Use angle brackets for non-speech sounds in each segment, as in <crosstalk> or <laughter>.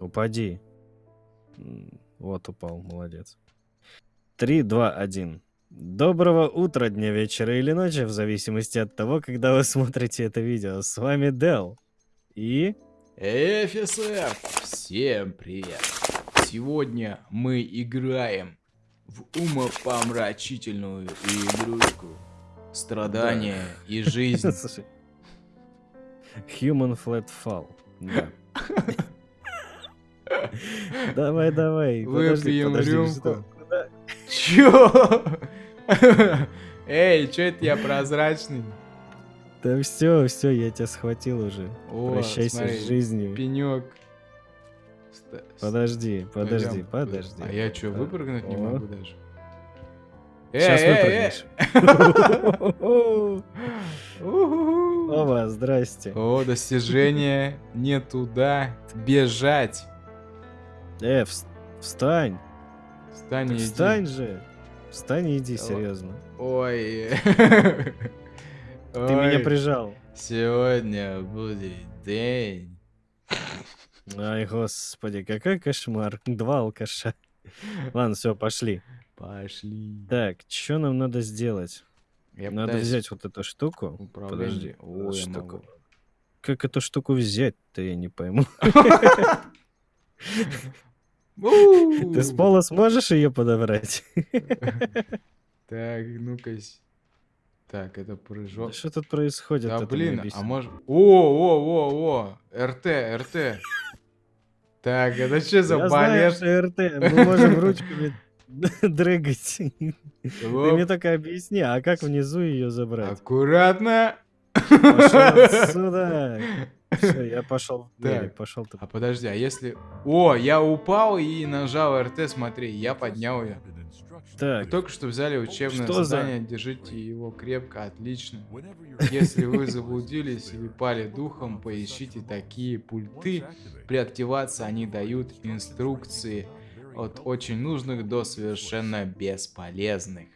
Упади. Вот упал, молодец. Три, два, один. Доброго утра, дня, вечера или ночи, в зависимости от того, когда вы смотрите это видео. С вами Дел. И... ФСФ! Всем привет! Сегодня мы играем в умопомрачительную игрушку. Страдания да. и жизнь. <laughs> Human Flat Fall. Да. <laughs> <laughs> Давай, давай. Выпьем рюмку. Чё? <laughs> Эй, чё это я прозрачный? Да все, все, я тебя схватил уже. О, Прощайся смотри, с жизнью. Пенек. Подожди, подожди, подожди. А я что, выпрыгнуть не могу даже? Сейчас выпрыгнешь. <laughs> Оба, здрасте. О, достижение не туда. Бежать. Э, встань. Встань и иди. Встань же. Встань и иди, серьезно. Ой. <laughs> Ты меня прижал. Сегодня будет день. Ай, господи, какой кошмар. Два алкаша. Ладно, все, пошли. Пошли. Так, что нам надо сделать? Я надо пытаюсь... взять вот эту штуку. Управление. Подожди. О, штуку. Как эту штуку взять-то, я не пойму. <laughs> <laughs> Ты с пола сможешь ее подобрать? Так, ну-ка. Так, это прыжок. Что тут происходит? Да блин, а может... О, о, о, о, РТ, РТ. Так, это что за балет? Знаю, РТ, мы можем ручками <laughs> дрыгать. Ты мне только объясни, а как внизу ее забрать? Аккуратно. Пошел отсюда. Все, я пошел двери, пошел А подожди, а если... О, я упал и нажал РТ, смотри, я поднял ее. Так. Вы только что взяли учебное что задание, за... держите его крепко, отлично. Если вы заблудились или пали духом, поищите такие пульты. При активации они дают инструкции от очень нужных до совершенно бесполезных.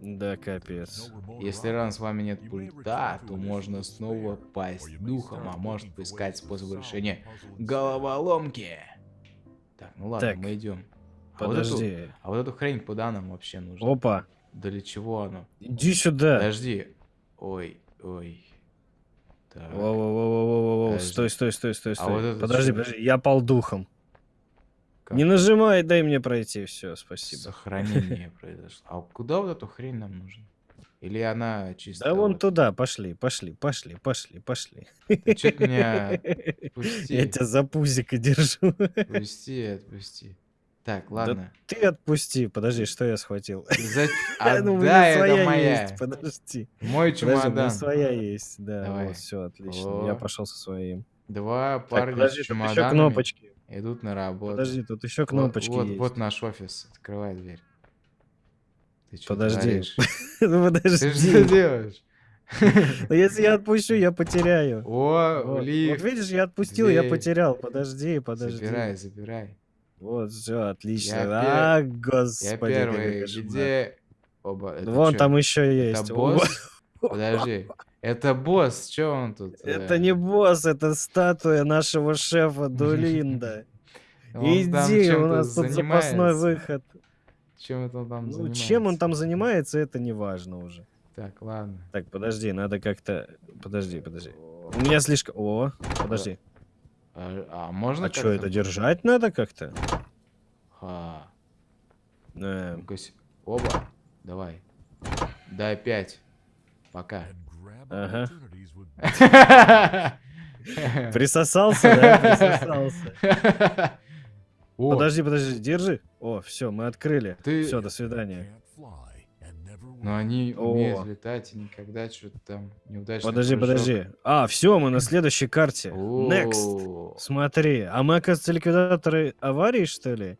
Да, капец. Если ран с вами нет пульта, то можно снова пасть духом, а может поискать способ решения головоломки. Так, ну ладно, так, мы идем. А подожди. Вот эту, а вот эту хрень куда нам вообще нужно? Опа. Да для чего оно? Иди сюда. Подожди. Ой, ой. Так. Во -во -во -во -во. Стой, стой, стой, стой, стой. А вот подожди, подожди, я пал духом. Как? Не нажимай, дай мне пройти. Все, спасибо. Сохранение <laughs> произошло. А куда вот эту хрень нам нужно? Или она чисто... Да вон туда, пошли, пошли, пошли, пошли, пошли. Ты меня... <laughs> Пусти. Я тебя за пузико держу. Пусти, отпусти. Так, ладно. Да ты отпусти. Подожди, что я схватил? За... <laughs> А, ну, да, это моя. Есть, подожди. Мой чемодан. Подожди, своя есть, да. Давай. Вот, все, отлично. О. Я пошел со своим. Два парня так, подожди, с чемоданами. еще кнопочки. Идут на работу. Подожди, тут еще кнопочки вот, есть. Вот, наш офис. Открывай дверь. Ты что Подожди. <laughs> ну подожди. Ты что делаешь? Ну если я отпущу, я потеряю. О, вот, лифт. Вот видишь, я отпустил, дверь. я потерял. Подожди, подожди. Забирай, забирай. Вот, все, отлично. Я а, пер... господи. Я первый. Где оба? Это Вон что? там еще есть. Это босс? <laughs> Подожди. Это босс, что он тут? Это э? не босс, это статуя нашего шефа <laughs> Дулинда. Иди, у нас тут запасной выход. Чем это там ну, занимается? Чем он там занимается, это не важно уже. Так, ладно. Так, подожди, надо как-то... Подожди, подожди. У меня слишком... О, подожди. А, а можно А что, это держать надо как-то? А. Э. Оба. Давай. Дай пять. Пока. Ага. Присосался, да? Присосался. <laughs> О. Подожди, подожди, держи. О, все, мы открыли. Ты... Все, до свидания. Но они О. умеют летать и никогда что-то там неудачно. Подожди, прыжок. подожди. А, все, мы на следующей карте. Next. Смотри, а мы, оказывается, ликвидаторы аварии, что ли?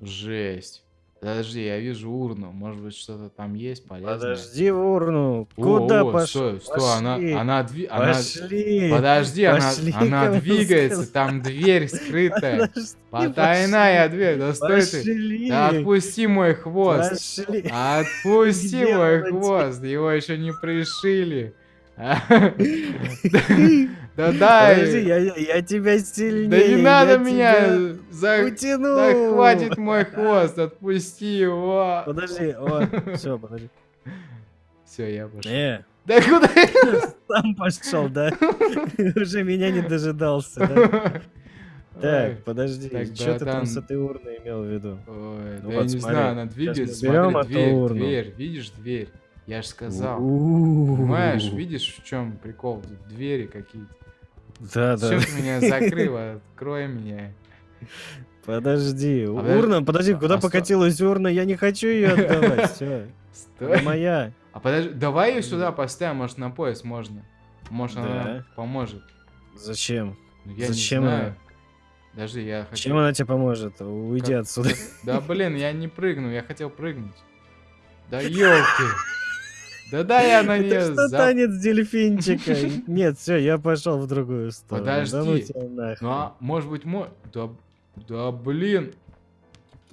Жесть. Подожди, я вижу урну. Может быть, что-то там есть полезное. Подожди урну. Куда о, пошел? Стой, стой, пошли. она, она, дви... пошли. она... Подожди, пошли, она, она двигается, там дверь <laughs> скрытая. Потайная дверь, да стой пошли. ты. Да отпусти мой хвост. Пошли. Отпусти мой хвост, его еще не пришили. <laughs> Да <laughs> дай! Подожди, я, я тебя сильнее. Да не надо меня! За... Утяну! Да хватит мой <laughs> хвост, отпусти его! Подожди, о, <laughs> все, подожди. Все, я пошел. Не. Да куда Сам пошел, да? Уже меня не дожидался, да? Так, подожди, что ты там с этой урной имел в виду? Ой, ну да я не знаю, она двигается, смотри, дверь, дверь, видишь дверь? Я же сказал. Понимаешь, видишь, в чем прикол? Двери какие-то. Да, да. Ты меня <laughs> закрыл, открой меня. Подожди, а урна, подожди, куда а покатилась урна? Я не хочу ее <laughs> отдавать, все. Стой. моя. А подожди, давай ее сюда поставим, может на пояс можно. Может она поможет. Зачем? Ну, я Зачем не знаю. она? Подожди, я хочу... Чем она тебе поможет? Уйди как... отсюда. <laughs> Да блин, я не прыгну, я хотел прыгнуть. Да елки. Да-да, я на нее... Это что танец дельфинчика? <laughs> Нет, все, я пошел в другую сторону. Подожди. Ну, ну а может быть мой... Да, да блин.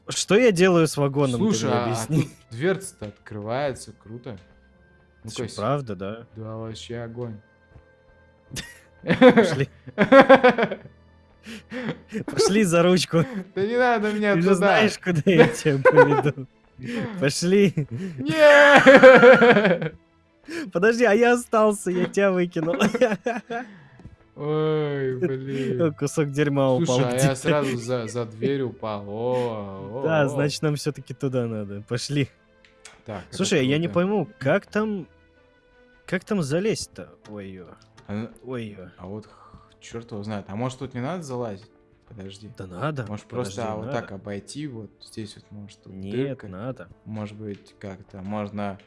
Что я делаю с вагоном? Слушай, а, а тут дверца-то открывается, круто. Ну, Все, правда, да? Да, вообще огонь. Пошли. <laughs> Пошли за ручку. Да не надо меня Ты туда. же знаешь, куда я тебя поведу. Пошли. Подожди, а я остался, я тебя выкинул. Ой, блин. Кусок дерьма упал. Слушай, а я сразу за, за дверь упал. О, о, да, значит, нам все-таки туда надо. Пошли. Так, Слушай, я не пойму, как там... Как там залезть-то? Ой-ё. А, Ой-ё. А вот черт его знает. А может тут не надо залазить? Подожди. Да надо. Может просто Подожди, а, вот так обойти вот здесь вот может тут Нет, дырка. надо. Может быть как-то можно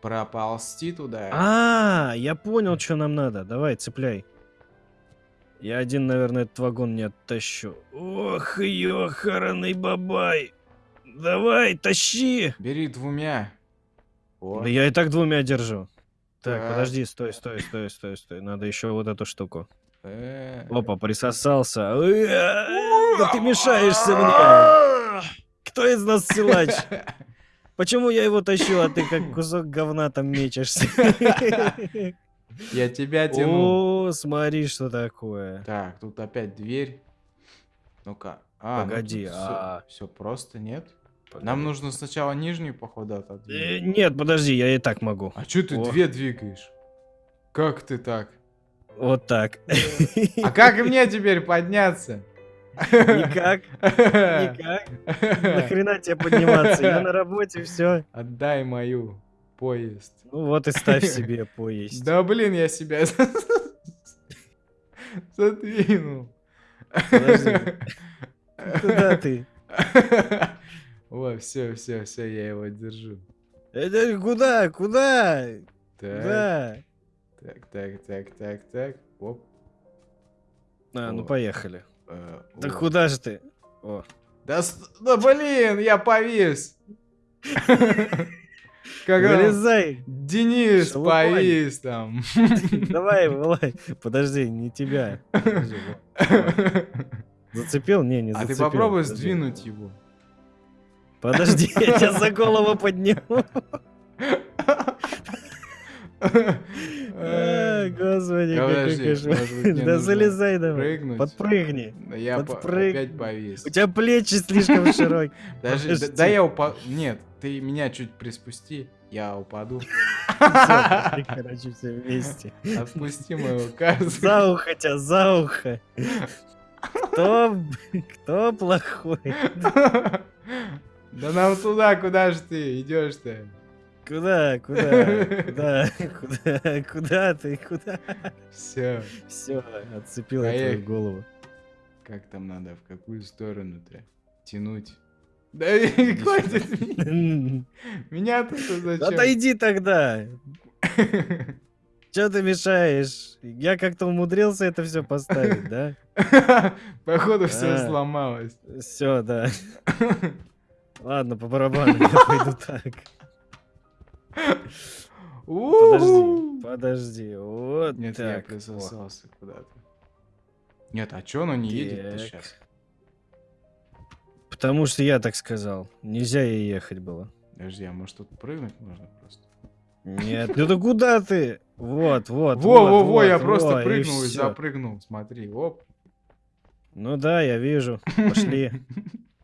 проползти туда. А, я понял, что нам надо. Давай, цепляй. Я один, наверное, этот вагон не оттащу. Ох, ёхараный бабай. Давай, тащи. Бери двумя. Вот. Да я и так двумя держу. Так, так, подожди, стой, стой, стой, стой, стой. Надо еще вот эту штуку. Э. Опа, присосался. Да ты мешаешься мне. <laughs> Кто из нас силач? <laughs> Почему я его тащу, а ты как кусок говна там мечешься? <laughs> Я тебя тяну. О, смотри, что такое. Так, тут опять дверь. Ну-ка. А, ну Погоди, ну, а... Все, все просто, нет? Погоди. Нам нужно сначала нижнюю, походу, отодвинуть. Э, нет, подожди, я и так могу. А что ты О. две двигаешь? Как ты так? Вот так. А как мне теперь подняться? Никак. Никак. Нахрена тебе подниматься? Я на работе, все. Отдай мою поезд. Ну вот и ставь себе поезд. Да блин, я себя задвинул. Куда ты? О, все, все, все, я его держу. Это куда? Куда? Да. Так, так, так, так, так. Оп. А, О. ну поехали. А, да о. куда же ты? О. Да, да блин, я повис. Как Вылезай. Денис повис там. Давай, вылазь. Подожди, не тебя. <laughs> Зацепил? Не, не зацепил. А ты попробуй Подожди. сдвинуть его. Подожди, я <laughs> тебя за голову подниму. <laughs> Господи, какой кошмар. Да залезай давай. Подпрыгни. Я опять повис. У тебя плечи слишком <laughs> широкие. Даже, да я упаду. Нет, ты меня чуть приспусти, я упаду. <laughs> Короче, все вместе. Отпусти моего казу. За ухо тебя, за ухо. Кто, кто плохой? <laughs> Да нам туда, куда же ты идешь-то? Куда, куда, куда, куда, куда ты, куда? Все. Все, отцепил я твою голову. Как там надо, в какую сторону-то тянуть? Да <laughs> хватит меня. тут зачем? Отойди тогда. Че ты мешаешь? Я как-то умудрился это все поставить, да? <laughs> Походу все сломалось. Все, да. <laughs> Ладно, по барабану, я пойду так. Подожди, подожди, вот Нет, так. я присосался куда-то. Нет, а чё оно не едет сейчас? Потому что я так сказал. Нельзя ей ехать было. Подожди, а может тут прыгнуть можно просто? Нет, ну да куда ты? Вот, вот, Во, во, во, я просто прыгнул и запрыгнул. Смотри, оп. Ну да, я вижу. Пошли.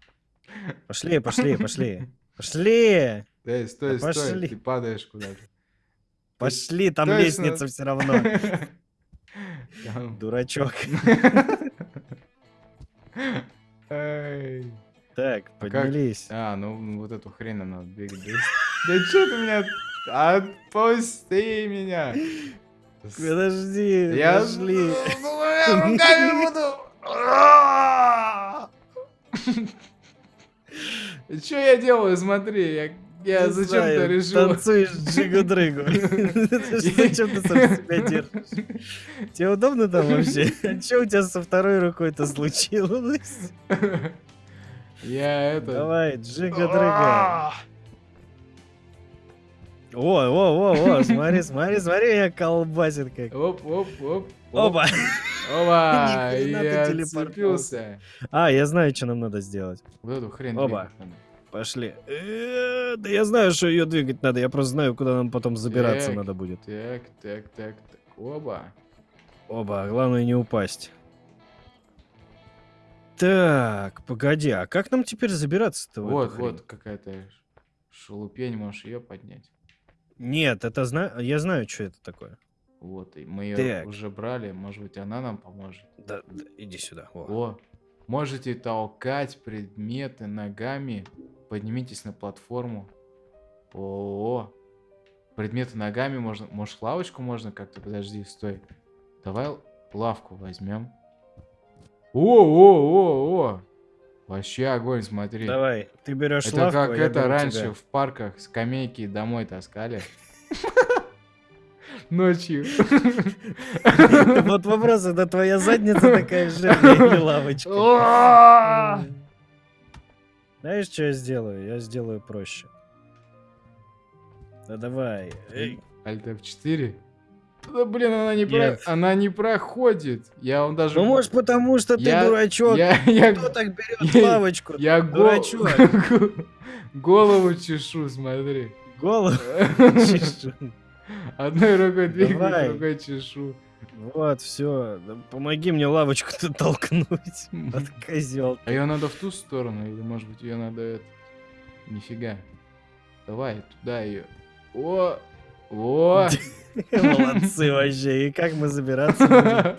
<laughs> Пошли, пошли, пошли. Пошли! Эй, стой, Да стой, пошли. ты падаешь куда-то. Пошли, там Точно. лестница все равно. <laughs> Дурачок. <laughs> Так, как? поднялись. А, ну вот эту хрень нам надо двигать. Да чё ты меня... Отпусти меня! Подожди, Я... я <laughs> руками буду... Чё я делаю? Смотри, я, я зачем-то знаю, решил... Танцуешь джигу-дрыгу. <laughs> Зачем ты сам себя держишь? Тебе удобно там вообще? <laughs> Что у тебя со второй рукой-то случилось? Я это... Давай, джига-дрыга. О, о, о, о, смотри, смотри, смотри, я колбасит как. Оп, оп, оп. оп. Опа. <laughs> Опа! Ты Я отцепился. А, я знаю, что нам надо сделать. Вот эту хрень Оба. Пошли. Э, Да я знаю, что ее двигать надо. Я просто знаю, куда нам потом забираться Так. надо будет. Так, так, так, так. Оба. Оба, главное не упасть. Так, погоди, а как нам теперь забираться-то Вот, вот какая-то шелупень, можешь ее поднять. Нет, это зна... я знаю, что это такое. Вот, и мы ее Так. уже брали, может быть, она нам поможет. Да, да, иди сюда. О. О, можете толкать предметы ногами. Поднимитесь на платформу. О, предметы ногами можно. Может, лавочку можно как-то? Подожди, стой. Давай лавку возьмем. О, о, о, о. Вообще огонь, смотри. Давай, ты берешь Это лавку, как а я это раньше тебя. в парках скамейки домой таскали. <laughs> Ночью. <laughs> Вот вопрос, это твоя задница такая жирная или лавочка? Знаешь, что я сделаю? Я сделаю проще. Да давай. Эй, Alt F4? Да блин, она не, про... Нет. она не проходит. Я вам даже... Ну, может, потому что ты Я- дурачок. Я, я, Кто так берет <laughs> я- лавочку? я дурачок. <laughs> голову чешу, смотри. Голову <laughs> чешу. Одной рукой двигаю, другой чешу. Вот, все. Помоги мне лавочку-то <laughs> толкнуть. Вот козел. А ее надо в ту сторону, или может быть ее надо это... Нифига. Давай, туда ее. О! О! <laughs> Молодцы вообще. И как мы забираться?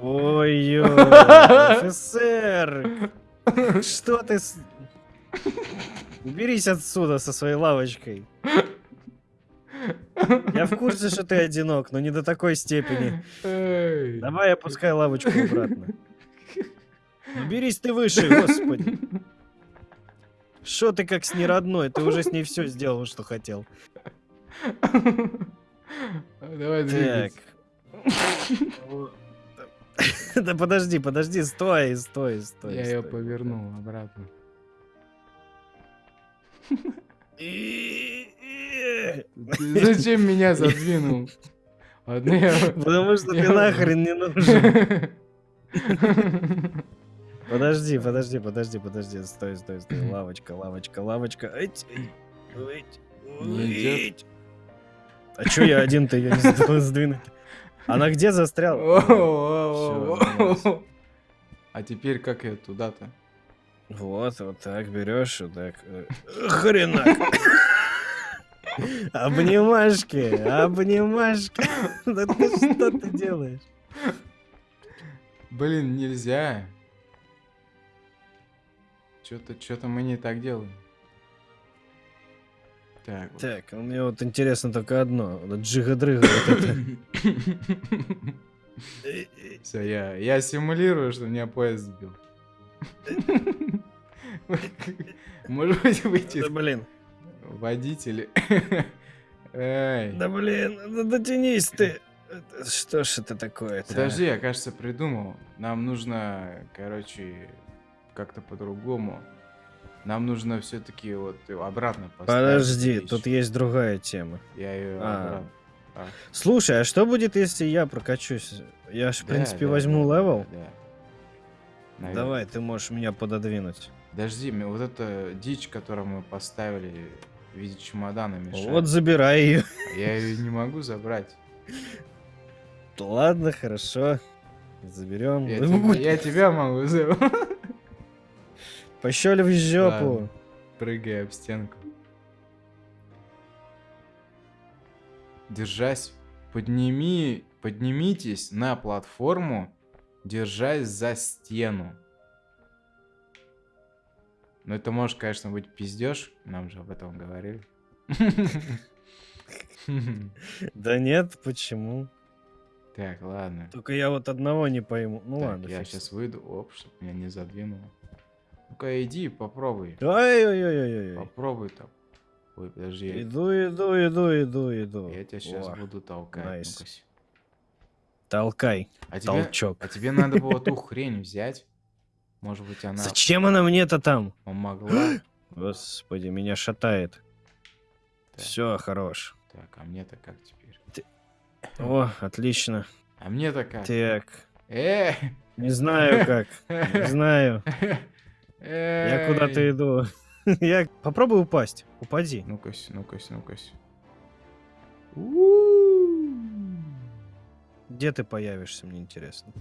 Ой-ой, офицер! Что ты... с- Уберись отсюда со своей лавочкой. Я в курсе, что ты одинок, но не до такой степени. Эй. Давай опускай лавочку обратно. Уберись ты выше, господи. Что ты как с неродной? Ты уже с ней все сделал, что хотел. Давай двигаться. Да подожди, подожди, стой, стой, стой. Я ее повернул обратно. Зачем меня задвинул? Потому что ты нахрен не нужен. Подожди, подожди, подожди, подожди. Стой, стой, стой. Лавочка, лавочка, лавочка. А чё я один-то ее не сд- <laughs> сдвинуть? Она где застряла? А теперь как я туда-то? Вот, вот так берешь, вот так. э, Хренак. Обнимашки, обнимашки. Да ты что ты делаешь? Блин, нельзя. Что-то, что-то мы не так делаем. Так. вот. Так, мне вот интересно только одно. Джига-дрыга вот это. Все, я, я симулирую, что меня поезд сбил. <laughs> Может быть, выйти Да блин, водители. <laughs> Эй. да блин, да дотянись ты. Что ж это такое-то? а? Подожди, я, кажется, придумал. Нам нужно, короче, как-то по-другому. Нам нужно все-таки вот обратно поставить. Подожди, вещь. тут есть другая тема. Я ее А. обратно. А, Слушай, а что будет, если я прокачусь? Я ж, в да, принципе, да, возьму да, левел. да, да. Наверно. Давай, ты можешь меня пододвинуть. Подожди, вот эта дичь, которую мы поставили, в виде чемодана мешает. Вот забирай ее. А я ее не могу забрать. <laughs> Ладно, хорошо. Заберем. Я, тебя, <laughs> я тебя могу забрать. Пощели в жопу. Ладно. Прыгай об стенку. Держась, подними, поднимитесь на платформу, держась за стену. Ну, это может, конечно, быть пиздеж. Нам же об этом говорили. Да нет, почему? Так, ладно. Только я вот одного не пойму. Ну ладно. Я сейчас выйду, оп, чтобы меня не задвинуло. Ну-ка, иди, попробуй. Ой-ой-ой-ой. Попробуй там. Ой, подожди. Иду, иду, иду, иду, иду. Я тебя сейчас О, буду толкать. Nice. Толкай. А Толчок. Тебе, а тебе надо было ту хрень взять. Может быть, она... Зачем она мне-то там? Помогла. <gasps> Господи, меня шатает. Все, хорош. Так, а мне-то как теперь? Ты... О, отлично. А мне-то как? Так. Э! <laughs> Не знаю как. Не знаю. <laughs> Я куда-то иду. <laughs> Я попробую упасть. Упади. Ну-ка, ну-ка, ну-ка. Где ты появишься, мне интересно.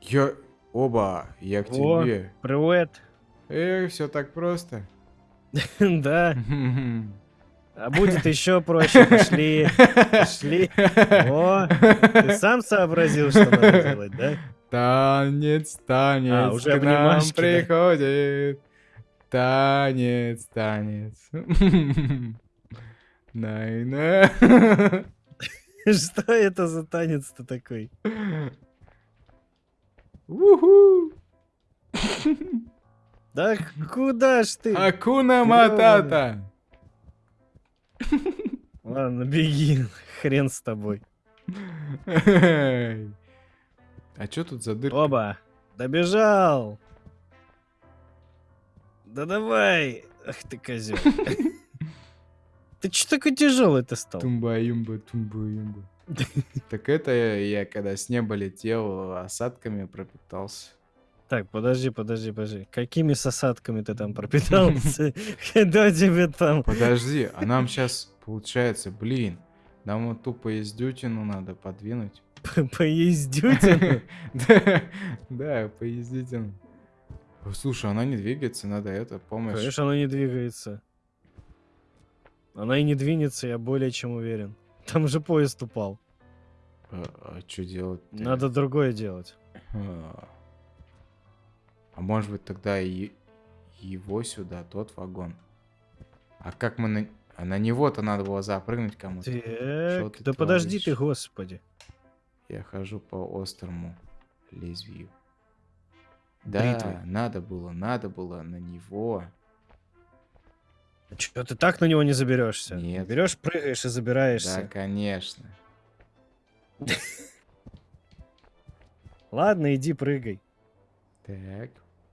Я... Оба, я к О, тебе. привет. Эх, все так просто. <laughs> Да. <laughs> А будет еще проще. Пошли. Пошли. О, ты сам сообразил, что надо делать, да? Танец, танец, а, уже к нам приходит. Танец, танец. <laughs> Найна. <laughs> Что это за танец-то такой? Уху! Да куда ж ты? Акуна Матата! Ладно, беги, <laughs> хрен с тобой. А что тут за дырка? Оба, добежал. Да давай. Ах ты козел. <laughs> Ты что такой тяжелый ты стал? Тумба-юмба, тумба-юмба. <laughs> Так это я, когда с неба летел, осадками пропитался. Так, подожди, подожди, подожди. Какими с осадками ты там пропитался? <laughs> <laughs> Когда тебе там... Подожди, а нам сейчас получается, блин, нам вот ту поездютину надо подвинуть. Поездютину? Да, поездютину. Слушай, она не двигается, надо это, помощь. Конечно, она не двигается. Она и не двинется, я более чем уверен. Там же поезд упал. А, а что делать? -то? Надо другое делать. А, а может быть тогда и его сюда, тот вагон. А как мы на... А на него-то надо было запрыгнуть кому-то. Так, да подожди ты, господи. Я хожу по острому лезвию. Да, надо было, надо было на него. А что, ты так на него не заберешься? Нет. Берешь, прыгаешь и забираешься. Да, конечно. <laughs> Ладно, иди прыгай. Так,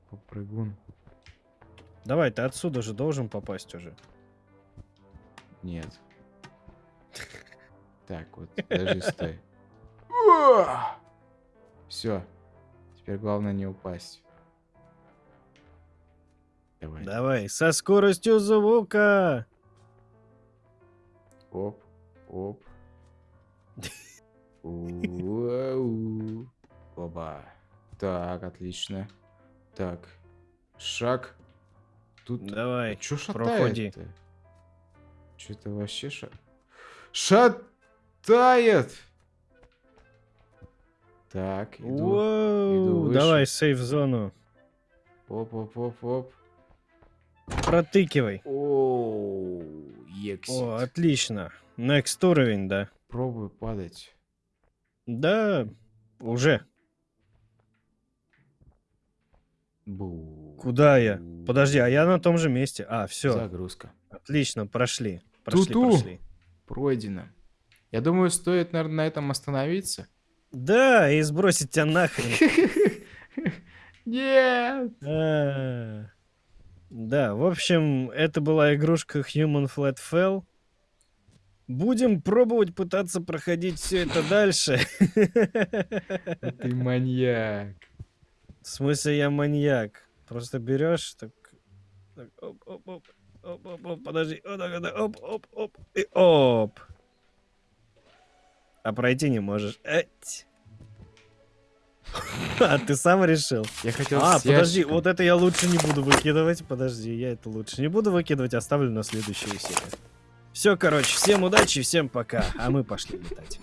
попрыгун. Давай, ты отсюда же должен попасть уже. Нет. <laughs> Так, вот, даже стой. <laughs> Все. Теперь главное не упасть. Давай. Давай, со скоростью звука. Оп, оп. <laughs> Оба. Так, отлично. Так, шаг. Тут... Давай, Чё проходи. Что-то вообще ша... Шатает! Так, иду, иду Давай, сейф-зону. Оп-оп-оп-оп. Протыкивай. О, О, отлично. Next уровень, да. Пробую падать. Да, уже. Бу. Куда я? Подожди, а я на том же месте. А, все. Загрузка. Отлично, прошли. Прошли, Ту-ту. прошли. Пройдено. Я думаю, стоит, наверное, на этом остановиться. Да, и сбросить тебя нахрен. <laughs> Нет! Да, в общем, это была игрушка Human Flat Fell. Будем пробовать пытаться проходить все это дальше. <laughs> Ты маньяк. В смысле, я маньяк. Просто берешь так... так оп, оп, оп. Оп, оп, оп, подожди. Оп, оп, оп, и оп. А пройти не можешь. Эть. <laughs> А, ты сам решил? Я хотел А, подожди, вот это я лучше не буду выкидывать. Подожди, я это лучше не буду выкидывать, оставлю на следующую серию. Все, короче, всем удачи, всем пока, а мы пошли летать.